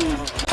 Uhum.